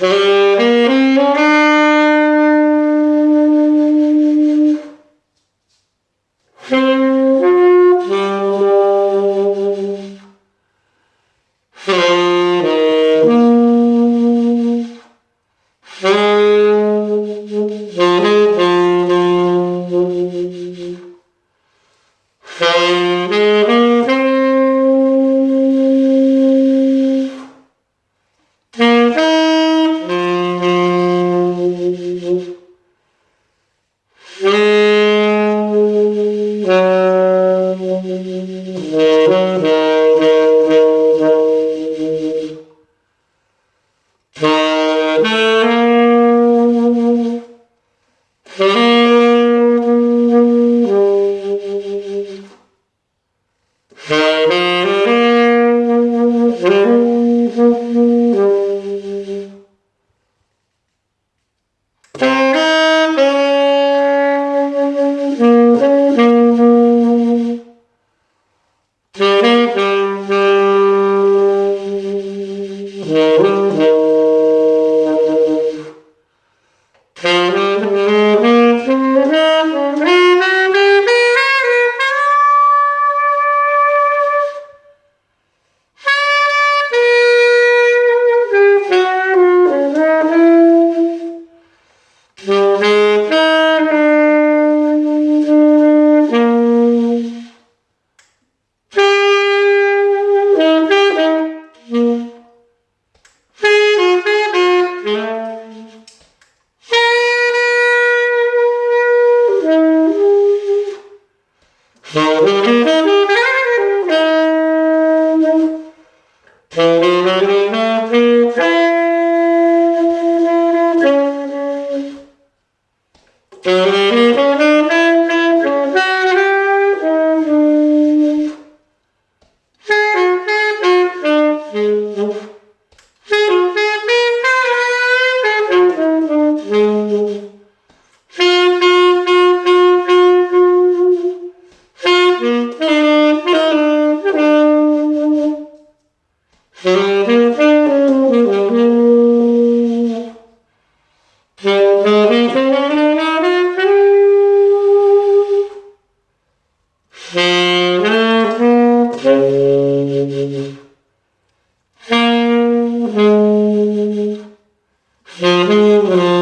Mm-hmm. Mm-hmm. Oh. Mm-hmm.